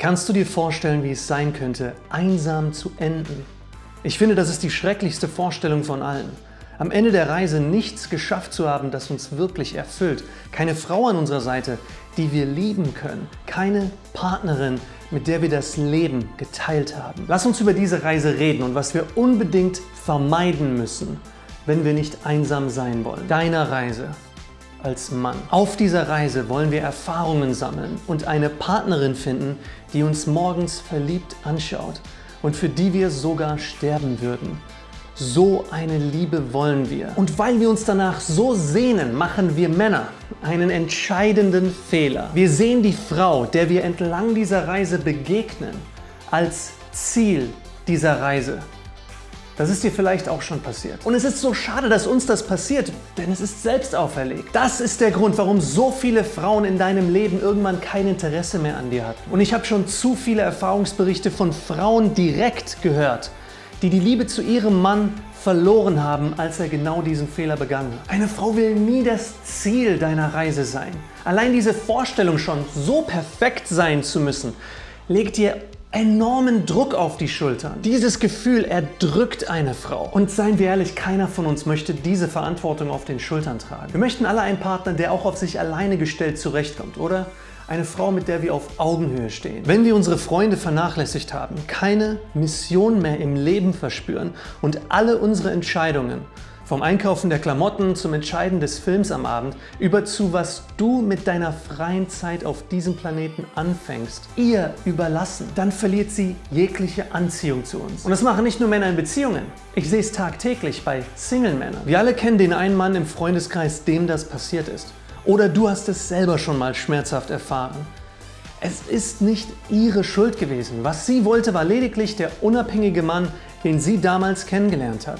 Kannst du dir vorstellen, wie es sein könnte, einsam zu enden? Ich finde, das ist die schrecklichste Vorstellung von allen. Am Ende der Reise nichts geschafft zu haben, das uns wirklich erfüllt. Keine Frau an unserer Seite, die wir lieben können. Keine Partnerin, mit der wir das Leben geteilt haben. Lass uns über diese Reise reden und was wir unbedingt vermeiden müssen, wenn wir nicht einsam sein wollen. Deiner Reise als Mann. Auf dieser Reise wollen wir Erfahrungen sammeln und eine Partnerin finden, die uns morgens verliebt anschaut und für die wir sogar sterben würden. So eine Liebe wollen wir. Und weil wir uns danach so sehnen, machen wir Männer einen entscheidenden Fehler. Wir sehen die Frau, der wir entlang dieser Reise begegnen, als Ziel dieser Reise. Das ist dir vielleicht auch schon passiert. Und es ist so schade, dass uns das passiert, denn es ist selbst auferlegt. Das ist der Grund, warum so viele Frauen in deinem Leben irgendwann kein Interesse mehr an dir hatten. Und ich habe schon zu viele Erfahrungsberichte von Frauen direkt gehört, die die Liebe zu ihrem Mann verloren haben, als er genau diesen Fehler begangen hat. Eine Frau will nie das Ziel deiner Reise sein. Allein diese Vorstellung schon, so perfekt sein zu müssen, legt dir enormen Druck auf die Schultern. Dieses Gefühl erdrückt eine Frau. Und seien wir ehrlich, keiner von uns möchte diese Verantwortung auf den Schultern tragen. Wir möchten alle einen Partner, der auch auf sich alleine gestellt zurechtkommt, oder? Eine Frau, mit der wir auf Augenhöhe stehen. Wenn wir unsere Freunde vernachlässigt haben, keine Mission mehr im Leben verspüren und alle unsere Entscheidungen vom Einkaufen der Klamotten zum Entscheiden des Films am Abend über zu, was du mit deiner freien Zeit auf diesem Planeten anfängst, ihr überlassen, dann verliert sie jegliche Anziehung zu uns. Und das machen nicht nur Männer in Beziehungen. Ich sehe es tagtäglich bei Single-Männern. Wir alle kennen den einen Mann im Freundeskreis, dem das passiert ist. Oder du hast es selber schon mal schmerzhaft erfahren. Es ist nicht ihre Schuld gewesen. Was sie wollte, war lediglich der unabhängige Mann, den sie damals kennengelernt hat.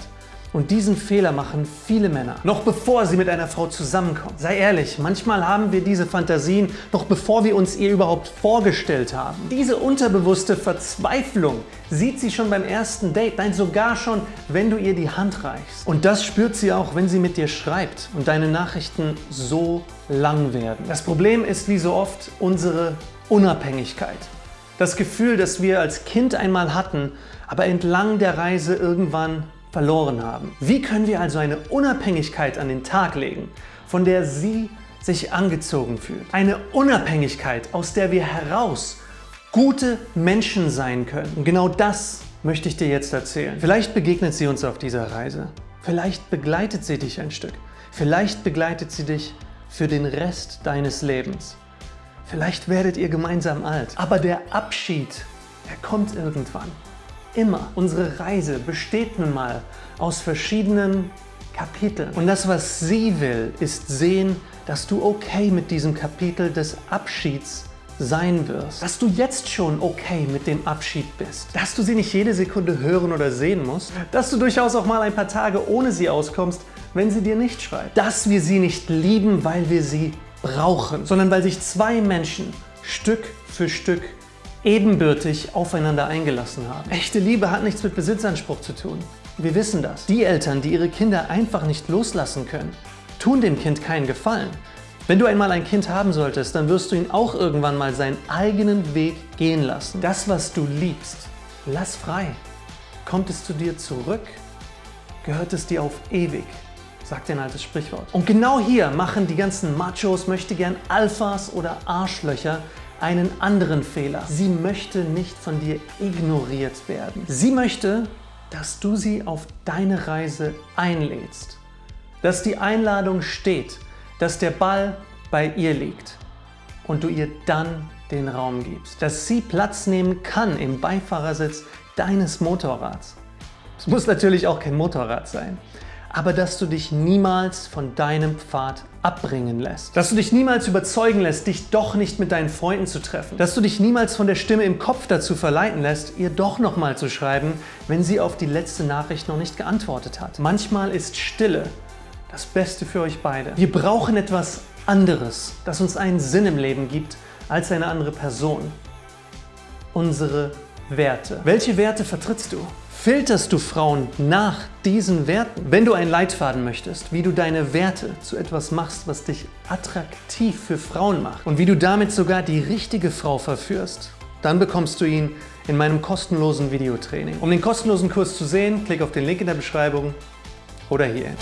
Und diesen Fehler machen viele Männer, noch bevor sie mit einer Frau zusammenkommen. Sei ehrlich, manchmal haben wir diese Fantasien, noch bevor wir uns ihr überhaupt vorgestellt haben. Diese unterbewusste Verzweiflung sieht sie schon beim ersten Date, nein sogar schon, wenn du ihr die Hand reichst. Und das spürt sie auch, wenn sie mit dir schreibt und deine Nachrichten so lang werden. Das Problem ist wie so oft unsere Unabhängigkeit. Das Gefühl, das wir als Kind einmal hatten, aber entlang der Reise irgendwann verloren haben. Wie können wir also eine Unabhängigkeit an den Tag legen, von der sie sich angezogen fühlt? Eine Unabhängigkeit, aus der wir heraus gute Menschen sein können. Und genau das möchte ich dir jetzt erzählen. Vielleicht begegnet sie uns auf dieser Reise. Vielleicht begleitet sie dich ein Stück. Vielleicht begleitet sie dich für den Rest deines Lebens. Vielleicht werdet ihr gemeinsam alt. Aber der Abschied, der kommt irgendwann immer. Unsere Reise besteht nun mal aus verschiedenen Kapiteln. Und das, was sie will, ist sehen, dass du okay mit diesem Kapitel des Abschieds sein wirst. Dass du jetzt schon okay mit dem Abschied bist. Dass du sie nicht jede Sekunde hören oder sehen musst. Dass du durchaus auch mal ein paar Tage ohne sie auskommst, wenn sie dir nicht schreibt. Dass wir sie nicht lieben, weil wir sie brauchen, sondern weil sich zwei Menschen Stück für Stück ebenbürtig aufeinander eingelassen haben. Echte Liebe hat nichts mit Besitzanspruch zu tun. Wir wissen das. Die Eltern, die ihre Kinder einfach nicht loslassen können, tun dem Kind keinen Gefallen. Wenn du einmal ein Kind haben solltest, dann wirst du ihn auch irgendwann mal seinen eigenen Weg gehen lassen. Das, was du liebst, lass frei. Kommt es zu dir zurück, gehört es dir auf ewig, sagt ein altes Sprichwort. Und genau hier machen die ganzen Machos, möchte gern Alphas oder Arschlöcher einen anderen Fehler. Sie möchte nicht von dir ignoriert werden. Sie möchte, dass du sie auf deine Reise einlädst. Dass die Einladung steht, dass der Ball bei ihr liegt und du ihr dann den Raum gibst. Dass sie Platz nehmen kann im Beifahrersitz deines Motorrads. Es muss natürlich auch kein Motorrad sein aber dass du dich niemals von deinem Pfad abbringen lässt. Dass du dich niemals überzeugen lässt, dich doch nicht mit deinen Freunden zu treffen. Dass du dich niemals von der Stimme im Kopf dazu verleiten lässt, ihr doch nochmal zu schreiben, wenn sie auf die letzte Nachricht noch nicht geantwortet hat. Manchmal ist Stille das Beste für euch beide. Wir brauchen etwas anderes, das uns einen Sinn im Leben gibt, als eine andere Person. Unsere Werte. Welche Werte vertrittst du? Filterst du Frauen nach diesen Werten? Wenn du einen Leitfaden möchtest, wie du deine Werte zu etwas machst, was dich attraktiv für Frauen macht und wie du damit sogar die richtige Frau verführst, Dann bekommst du ihn in meinem kostenlosen Videotraining. Um den kostenlosen Kurs zu sehen, klick auf den Link in der Beschreibung oder hier.